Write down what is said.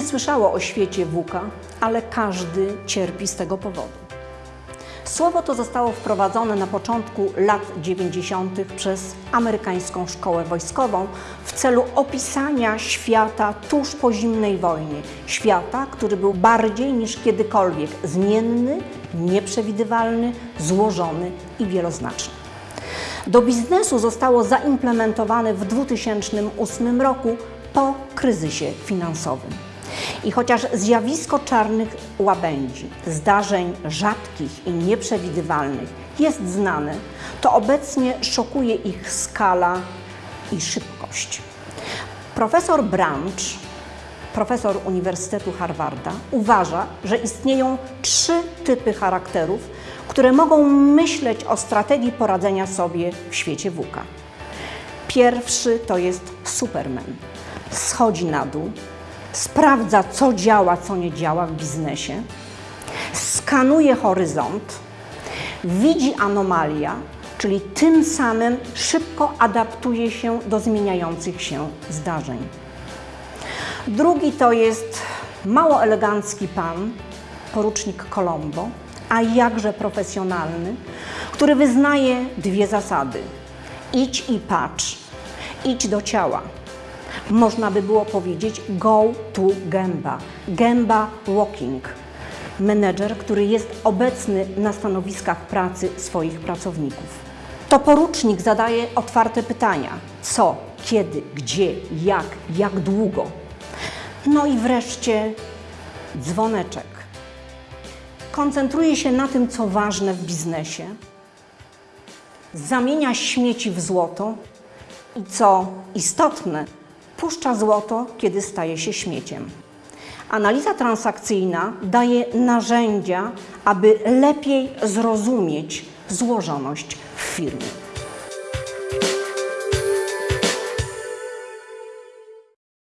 nie słyszało o świecie WUKA, ale każdy cierpi z tego powodu. Słowo to zostało wprowadzone na początku lat 90. przez amerykańską szkołę wojskową w celu opisania świata tuż po zimnej wojnie. Świata, który był bardziej niż kiedykolwiek zmienny, nieprzewidywalny, złożony i wieloznaczny. Do biznesu zostało zaimplementowane w 2008 roku po kryzysie finansowym. I chociaż zjawisko czarnych łabędzi, zdarzeń rzadkich i nieprzewidywalnych jest znane, to obecnie szokuje ich skala i szybkość. Profesor Branch, profesor Uniwersytetu Harvarda, uważa, że istnieją trzy typy charakterów, które mogą myśleć o strategii poradzenia sobie w świecie WUKA. Pierwszy to jest Superman. Schodzi na dół, sprawdza, co działa, co nie działa w biznesie, skanuje horyzont, widzi anomalia, czyli tym samym szybko adaptuje się do zmieniających się zdarzeń. Drugi to jest mało elegancki pan, porucznik Colombo, a jakże profesjonalny, który wyznaje dwie zasady: idź i patrz, idź do ciała. Można by było powiedzieć go to gęba, gęba walking. Menedżer, który jest obecny na stanowiskach pracy swoich pracowników. To porucznik zadaje otwarte pytania: co, kiedy, gdzie, jak, jak długo. No i wreszcie dzwoneczek. Koncentruje się na tym, co ważne w biznesie, zamienia śmieci w złoto i co istotne, puszcza złoto, kiedy staje się śmieciem. Analiza transakcyjna daje narzędzia, aby lepiej zrozumieć złożoność w firmie.